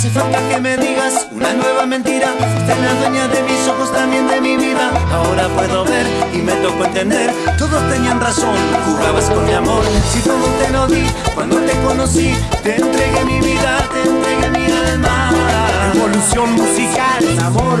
hace falta que me digas una nueva mentira. Fuiste la dueña de mis ojos, también de mi vida. Ahora puedo ver y me tocó entender. Todos tenían razón, jugabas con mi amor. Si todo te lo di cuando te conocí, te entregué mi vida, te entregué mi alma. Evolución musical, amor.